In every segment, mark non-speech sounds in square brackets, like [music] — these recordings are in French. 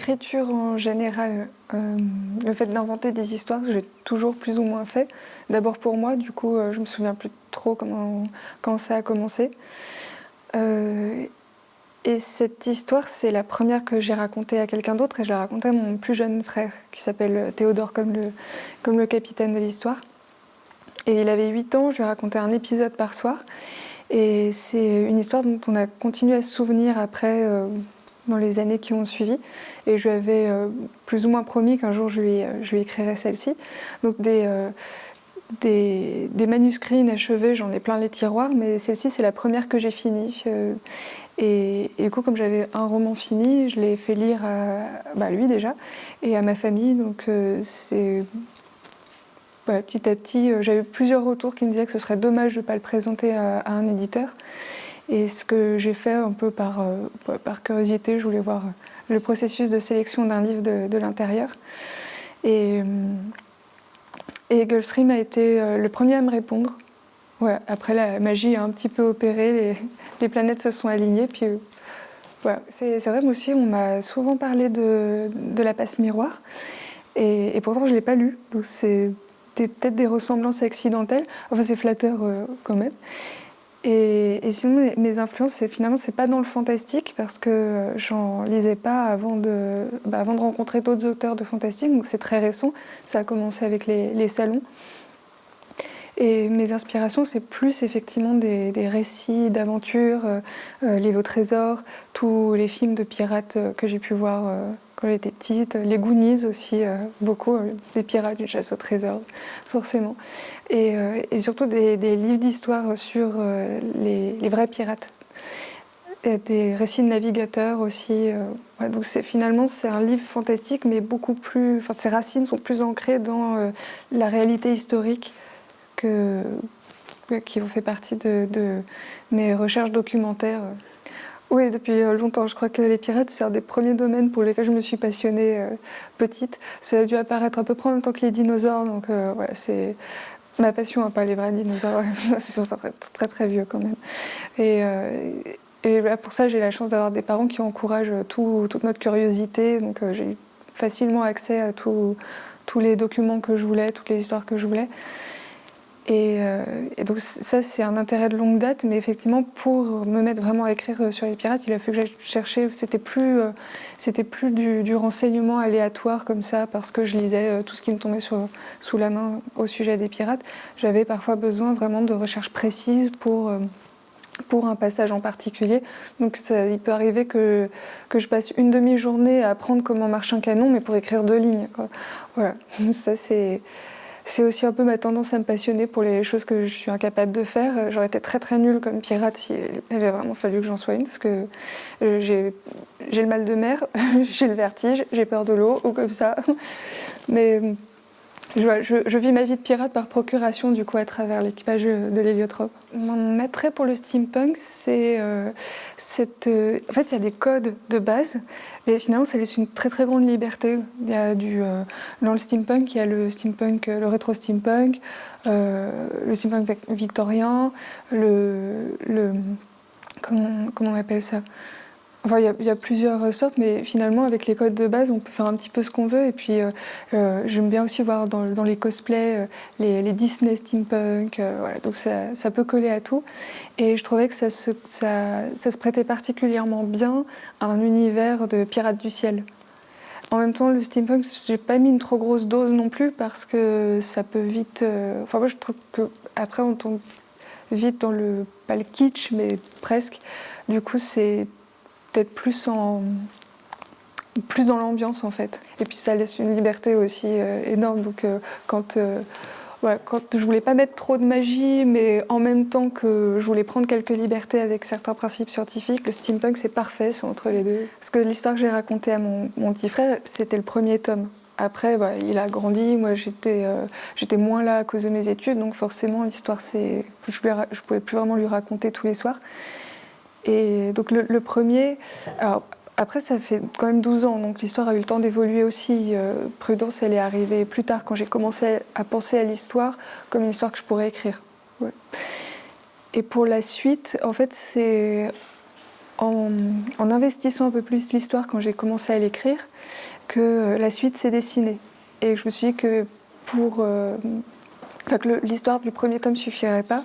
l'écriture en général, euh, le fait d'inventer des histoires, j'ai toujours plus ou moins fait. D'abord pour moi, du coup, euh, je me souviens plus trop comment, quand ça a commencé. Euh, et cette histoire, c'est la première que j'ai racontée à quelqu'un d'autre et je l'ai racontée à mon plus jeune frère qui s'appelle Théodore comme le, comme le capitaine de l'histoire. Et il avait 8 ans, je lui ai raconté un épisode par soir. Et c'est une histoire dont on a continué à se souvenir après, euh, dans les années qui ont suivi. Et je lui avais euh, plus ou moins promis qu'un jour je lui, lui écrirais celle-ci. Donc des, des, manuscrits inachevés, j'en ai plein les tiroirs, mais celle-ci c'est la première que j'ai finie. Et, du coup, comme j'avais un roman fini, je l'ai fait lire à bah, lui déjà et à ma famille. Donc euh, petit à petit, euh, j'avais plusieurs retours qui me disaient que ce serait dommage de ne pas le présenter à, un éditeur. Et ce que j'ai fait un peu par, euh, par curiosité, je voulais voir le processus de sélection d'un livre de, l'intérieur. Et, et Gulfstream a été le premier à me répondre. Ouais, après la magie a un petit peu opéré, les, planètes se sont alignées. Puis voilà. c'est vrai, moi aussi, on m'a souvent parlé de, la passe miroir. Et, pourtant, je ne l'ai pas lu. Donc c'est peut-être des ressemblances accidentelles. Enfin, c'est flatteur euh, quand même. Et, sinon, mes influences, finalement, c'est pas dans le fantastique parce que j'en lisais pas avant de, bah, avant de rencontrer d'autres auteurs de fantastique. Donc c'est très récent. Ça a commencé avec les, salons. Et mes inspirations, c'est plus effectivement des, récits d'aventure, euh, euh, L'île au trésor, tous les films de pirates euh, que j'ai pu voir quand j'étais petite, les Goonies aussi, beaucoup, des pirates, du chasse au trésor, forcément. Et, et surtout des, livres d'histoire sur les, vrais pirates. Des récits de navigateurs aussi. Donc finalement, c'est un livre fantastique, mais beaucoup plus... Enfin, ses racines sont plus ancrées dans la réalité historique qui ont fait partie de, mes recherches documentaires. Oui, depuis longtemps. Je crois que les pirates, c'est un des premiers domaines pour lesquels je me suis passionnée euh, petite. Ça a dû apparaître à peu près en même temps que les dinosaures, donc euh, c'est ma passion, hein, pas les vrais dinosaures, [laughs] c'est très, très, très vieux quand même. Et, euh, pour ça, j'ai la chance d'avoir des parents qui encouragent toute notre curiosité, donc j'ai facilement accès à tous les documents que je voulais, toutes les histoires que je voulais. Euh, et, donc ça, c'est un intérêt de longue date, mais effectivement, pour me mettre vraiment à écrire euh, sur les pirates, il a fallu que j'aille chercher, c'était plus, euh, plus du, renseignement aléatoire comme ça, parce que je lisais tout ce qui me tombait sous la main au sujet des pirates. J'avais parfois besoin vraiment de recherches précises pour pour un passage en particulier. Donc il peut arriver que, que je passe une demi-journée à apprendre comment marche un canon, mais pour écrire deux lignes. Voilà, [laughs] ça c'est c'est aussi un peu ma tendance à me passionner pour les choses que je suis incapable de faire. J'aurais été très très nulle comme pirate s'il avait vraiment fallu que j'en sois une, parce que euh, j'ai le mal de mer, [laughs] j'ai le vertige, j'ai peur de l'eau, ou comme ça. Mais je, vis ma vie de pirate par procuration, du coup, à travers l'équipage de l'héliotrope. Mon attrait pour le steampunk, c'est euh. Euh, en fait, il y a des codes de base, mais finalement, ça laisse une très très grande liberté. Il y a. Euh, dans le steampunk, il y a le steampunk, le rétro-steampunk, le steampunk victorien, le... comment on appelle ça? Il y, a plusieurs sortes, mais finalement, avec les codes de base, on peut faire un petit peu ce qu'on veut. Et puis, euh, euh, j'aime bien aussi voir dans, les cosplays euh, les, Disney steampunk. voilà, donc, ça, peut coller à tout. Et je trouvais que ça se, ça, se prêtait particulièrement bien à un univers de pirates du ciel. En même temps, le steampunk, j'ai pas mis une trop grosse dose non plus parce que ça peut vite. Enfin, moi, je trouve que après, on tombe vite dans le pas le kitsch, mais presque. Du coup, c'est peut-être plus en plus dans l'ambiance en fait. Et puis ça laisse une liberté aussi euh, énorme. Donc euh, quand, euh, quand je voulais pas mettre trop de magie, mais en même temps que je voulais prendre quelques libertés avec certains principes scientifiques, le steampunk c'est parfait, entre les deux. Parce que l'histoire que j'ai racontée à mon, petit frère, c'était le premier tome. Après, il a grandi, moi j'étais j'étais moins là à cause de mes études, donc forcément l'histoire, c'est je ne pouvais plus vraiment lui raconter tous les soirs. Et donc le, premier, après ça fait quand même 12 ans, donc l'histoire a eu le temps d'évoluer aussi. Euh, Prudence, elle est arrivée plus tard quand j'ai commencé à penser à l'histoire comme une histoire que je pourrais écrire. Et pour la suite, en fait, c'est en, investissant un peu plus l'histoire quand j'ai commencé à l'écrire que la suite s'est dessinée. Et je me suis dit que pour... que l'histoire du premier tome suffirait pas,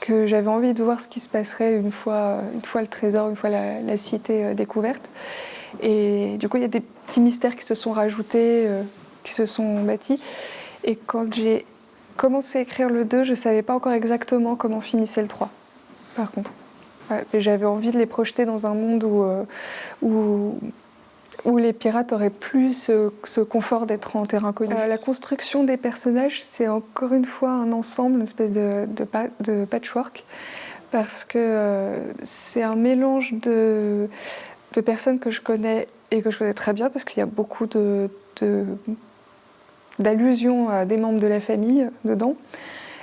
que j'avais envie de voir ce qui se passerait une fois, une fois le trésor, une fois la, cité découverte. Et du coup, il y a des petits mystères qui se sont rajoutés, qui se sont bâtis. Et quand j'ai commencé à écrire le 2, je ne savais pas encore exactement comment finissait le 3, par contre. J'avais envie de les projeter dans un monde où, euh, où, où les pirates auraient plus ce, confort d'être en terrain connu. Euh, la construction des personnages, c'est encore une fois un ensemble, une espèce de, patchwork, parce que euh, c'est un mélange de, personnes que je connais et que je connais très bien, parce qu'il y a beaucoup d'allusions à des membres de la famille dedans.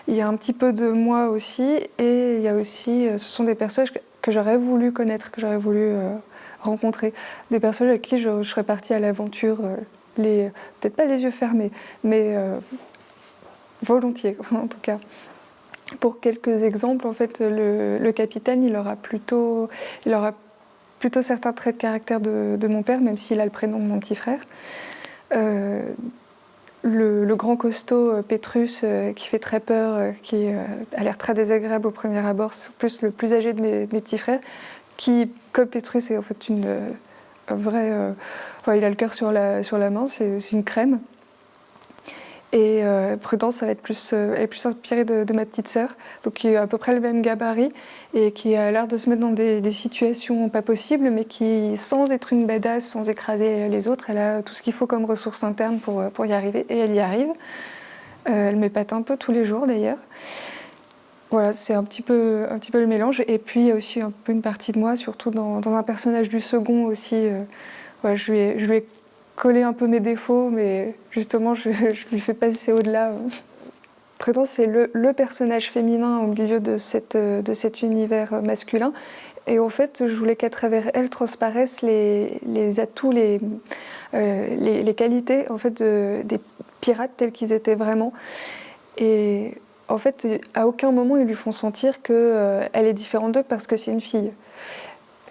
Il y a un petit peu de moi aussi, et il y a aussi, euh, ce sont des personnages que j'aurais voulu connaître, que j'aurais voulu rencontrer. Des personnages avec qui je, serais partie à l'aventure, euh, peut-être pas les yeux fermés, mais volontiers [laughs] en tout cas. Pour quelques exemples, en fait, le, capitaine, il aura, plutôt, il aura plutôt certains traits de caractère de, mon père, même s'il a le prénom de mon petit frère le, grand costaud euh, Pétrus euh, qui fait très peur, euh, qui a l'air très désagréable au premier abord, c'est plus le plus âgé de mes, petits frères, qui, comme Pétrus, est en fait une vraie... il a le cœur sur la, sur la main, c'est une crème. Et euh, Prudence, ça va être plus, euh, elle est plus inspirée de, ma petite sœur, donc qui a à peu près le même gabarit et qui a l'air de se mettre dans des, situations pas possibles, mais qui, sans être une badass, sans écraser les autres, elle a tout ce qu'il faut comme ressources internes pour, pour y arriver, et elle y arrive. Euh, elle m'épate un peu tous les jours d'ailleurs. Voilà, c'est un, petit peu, un petit peu le mélange. Et puis il y a aussi un peu une partie de moi, surtout dans, un personnage du second aussi. je, lui ai, je lui ai coller un peu mes défauts, mais justement, je, lui fais passer au-delà. Prudence, c'est le, personnage féminin au milieu de, cette, de cet univers masculin. Et en fait, je voulais qu'à travers elle transparaissent les, les atouts, les, euh, les, qualités en fait, des pirates tels qu'ils étaient vraiment. Et en fait, à aucun moment, ils lui font sentir qu'elle euh, est différente d'eux parce que c'est une fille.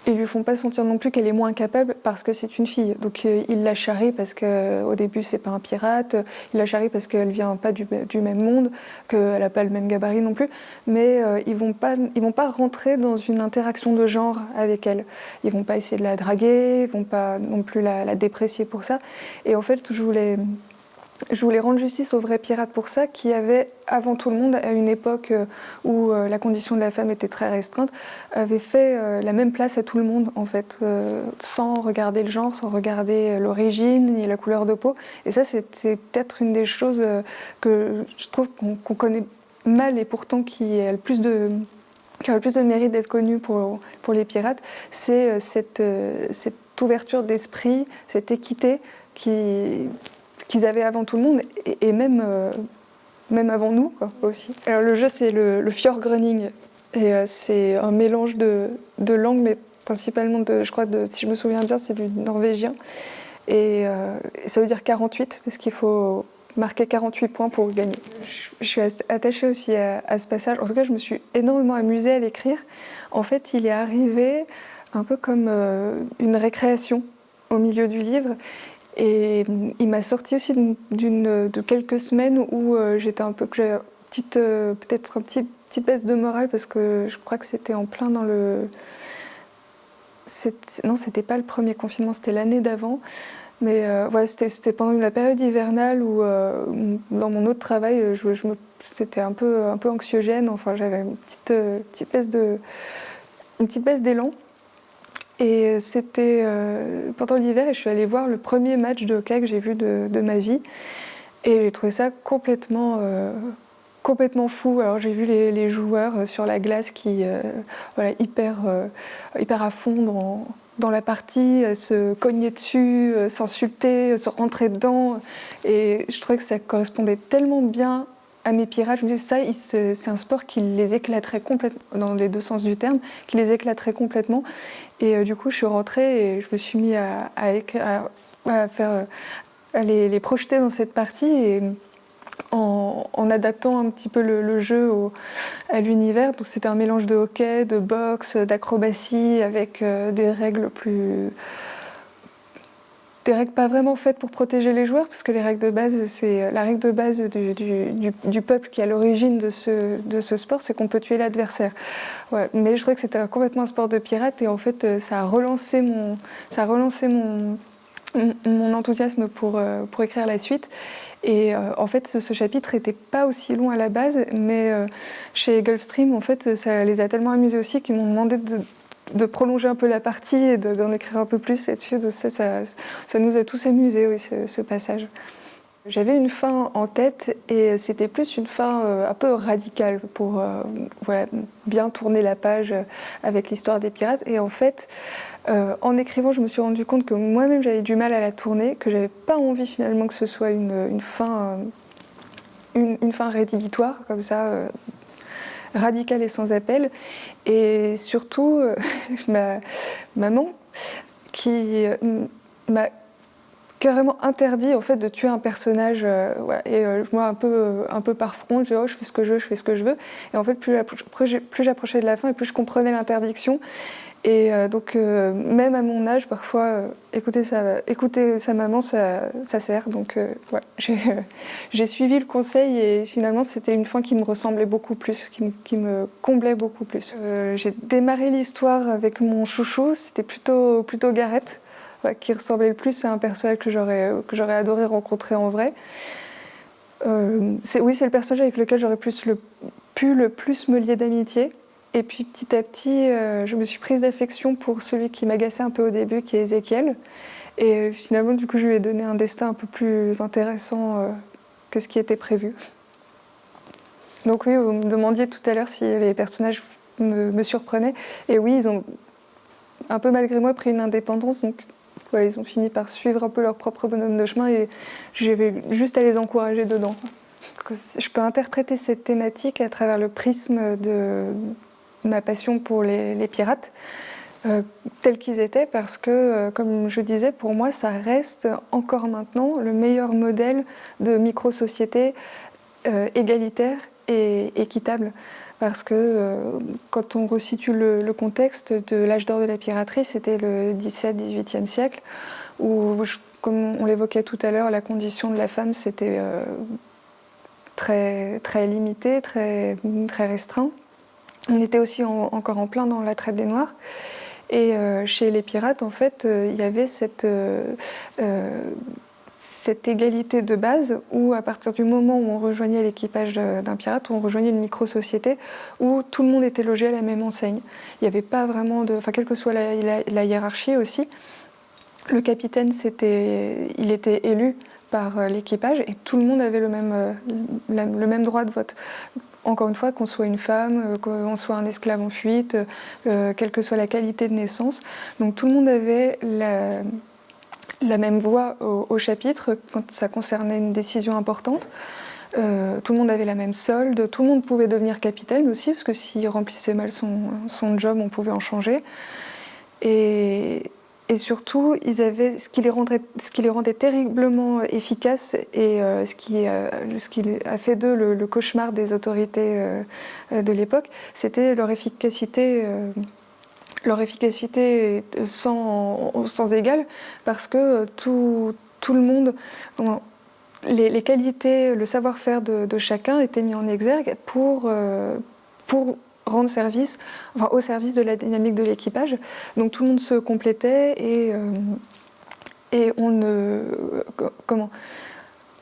Ils lui font pas sentir non plus qu'elle est moins capable parce que c'est une fille. Donc euh, il la charrie parce qu'au début c'est pas un pirate, il la charrie parce qu'elle vient pas du, même monde, qu'elle a pas le même gabarit non plus, mais euh, ils vont pas ils vont pas rentrer dans une interaction de genre avec elle. Ils vont pas essayer de la draguer, ils vont pas non plus la, la déprécier pour ça. Et en fait je voulais je voulais rendre justice aux vrais pirates pour ça, qui avaient, avant tout le monde, à une époque euh, où euh, la condition de la femme était très restreinte, avaient fait euh, la même place à tout le monde, en fait, sans regarder le genre, sans regarder l'origine, ni la couleur de peau. Et ça, c'est peut-être une des choses que je trouve qu'on connaît mal et pourtant qui a le plus de qui a le plus de mérite d'être connue pour, pour les pirates, c'est cette, cette ouverture d'esprit, cette équité qui, qu'ils avaient avant tout le monde et, même, euh, même avant nous aussi. Alors le jeu c'est le, le et euh, c'est un mélange de, de, langues mais principalement de, je crois, de, si je me souviens bien, c'est du norvégien et, euh, ça veut dire 48 parce qu'il faut marquer 48 points pour gagner. Je, suis attachée aussi à, ce passage. En tout cas, je me suis énormément amusée à l'écrire. En fait, il est arrivé un peu comme une récréation au milieu du livre. Et il m'a sorti aussi de quelques semaines où euh, j'étais un peu, petite, euh, peut-être un petit, petite baisse de morale parce que je crois que c'était en plein dans le... Non, c'était pas le premier confinement, c'était l'année d'avant. Mais euh, c'était pendant la période hivernale où, dans mon autre travail, je c'était un peu, un peu anxiogène. Enfin, j'avais une petite, petite baisse de, une petite baisse d'élan. Et c'était euh, pendant l'hiver et je suis allée voir le premier match de hockey que j'ai vu de, ma vie. Et j'ai trouvé ça complètement, euh, complètement fou. Alors j'ai vu les, joueurs euh, sur la glace qui, voilà, hyper, hyper à fond dans, dans la partie, se cogner dessus, s'insulter, se rentrer dedans. Et je trouvais que ça correspondait tellement bien à mes pirates, je me disais ça, c'est un sport qui les éclaterait complètement, dans les deux sens du terme, qui les éclaterait complètement. Et euh, du coup, je suis rentrée et je me suis mis à, faire, à les, projeter dans cette partie. Et en, adaptant un petit peu le, jeu à l'univers. Donc c'était un mélange de hockey, de boxe, d'acrobatie avec euh, des règles plus règles pas vraiment faites pour protéger les joueurs, parce que les règles de base, c'est la règle de base du, peuple qui est à l'origine de ce, de ce sport, c'est qu'on peut tuer l'adversaire. Ouais, mais je trouvais que c'était complètement un sport de pirate, et en fait, euh, ça a relancé mon, ça a relancé mon, mon enthousiasme pour, euh, pour écrire la suite. Et euh, en fait, ce, chapitre n'était pas aussi long à la base, mais euh, chez Gulfstream, en fait, ça les a tellement amusés aussi qu'ils m'ont demandé de, prolonger un peu la partie et d'en écrire un peu plus là-dessus. Ça, ça, nous a tous amusés, oui, ce passage. J'avais une fin en tête et c'était plus une fin euh, un peu radicale pour euh, bien tourner la page avec l'histoire des pirates. Et en fait, euh, en écrivant, je me suis rendu compte que moi-même j'avais du mal à la tourner, que j'avais pas envie finalement que ce soit une, fin, une, fin rédhibitoire comme ça, radicale et sans appel. Et surtout, [laughs] ma maman qui m'a carrément interdit en fait de tuer un personnage euh, et euh, moi un peu euh, un peu par front je dis oh je fais ce que je veux je fais ce que je veux. Et en fait plus j'approchais de la fin et plus je comprenais l'interdiction et donc même à mon âge parfois écouter sa écouter sa maman ça, sert donc [laughs] j'ai suivi le conseil et finalement c'était une fin qui me ressemblait beaucoup plus qui, me comblait beaucoup plus j'ai démarré l'histoire avec mon chouchou c'était plutôt plutôt Gareth qui ressemblait le plus à un personnage que j'aurais adoré rencontrer en vrai. Euh, oui, c'est le personnage avec lequel j'aurais pu le plus me lier d'amitié. Et puis petit à petit, euh, je me suis prise d'affection pour celui qui m'agaçait un peu au début, qui est Ézéchiel. Et finalement, du coup, je lui ai donné un destin un peu plus intéressant euh, que ce qui était prévu. Donc oui, vous me demandiez tout à l'heure si les personnages me, me, surprenaient. Et oui, ils ont un peu malgré moi pris une indépendance. Donc ils ont fini par suivre un peu leur propre bonhomme de chemin et j'avais juste à les encourager dedans. Je peux interpréter cette thématique à travers le prisme de ma passion pour les, pirates, euh, tels qu'ils étaient, parce que, euh, comme je disais, pour moi, ça reste encore maintenant le meilleur modèle de micro-société euh, égalitaire et équitable parce que quand on resitue le, contexte de l'âge d'or de la piraterie, c'était le 17-18e siècle, où, comme on l'évoquait tout à l'heure, la condition de la femme, c'était très, très limité, très, très restreint. On était aussi encore en plein dans la traite des Noirs. Et euh, chez les pirates, en fait, il y avait cette cette égalité de base où à partir du moment où on rejoignait l'équipage d'un pirate, on rejoignait une micro-société où tout le monde était logé à la même enseigne. Il n'y avait pas vraiment de... Enfin, quelle que soit la, hiérarchie aussi, le capitaine, il était élu par euh, l'équipage et tout le monde avait le même, euh, le même droit de vote. Encore une fois, qu'on soit une femme, euh, qu'on soit un esclave en fuite, quelle que soit la qualité de naissance. Donc tout le monde avait la, même voix au, chapitre quand ça concernait une décision importante. Euh, tout le monde avait la même solde, tout le monde pouvait devenir capitaine aussi, parce que s'il remplissait mal son, job, on pouvait en changer. Et, surtout, ils avaient ce qui les rendait, ce qui les rendait terriblement efficaces et euh, ce, qui, ce, qui, a fait d'eux le, cauchemar des autorités euh, de l'époque, c'était leur efficacité leur efficacité sans, sans égal parce que tout, le monde, les, qualités, le savoir-faire de, chacun étaient mis en exergue pour, euh, pour rendre service, enfin, au service de la dynamique de l'équipage. Donc tout le monde se complétait et, euh, et on ne... comment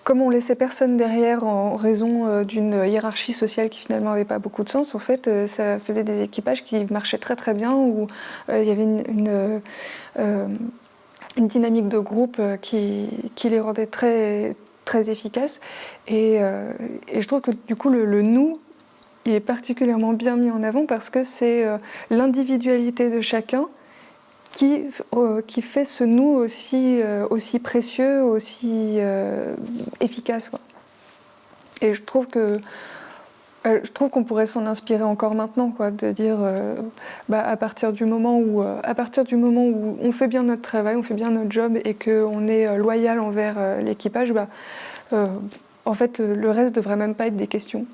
comme on laissait personne derrière en raison euh, d'une hiérarchie sociale qui finalement n'avait pas beaucoup de sens, en fait, euh, ça faisait des équipages qui marchaient très très bien, où il y avait une, une, dynamique de groupe qui, qui, les rendait très, très efficaces. Et, et, je trouve que du coup, le, le nous, il est particulièrement bien mis en avant parce que c'est l'individualité de chacun qui, euh, qui fait ce nous aussi, euh, aussi précieux, aussi euh, efficace. Et je trouve que je trouve qu'on pourrait s'en inspirer encore maintenant, quoi, de dire bah, à partir du moment où à partir du moment où on fait bien notre travail, on fait bien notre job et qu'on est loyal envers l'équipage, bah, en fait, le reste devrait même pas être des questions.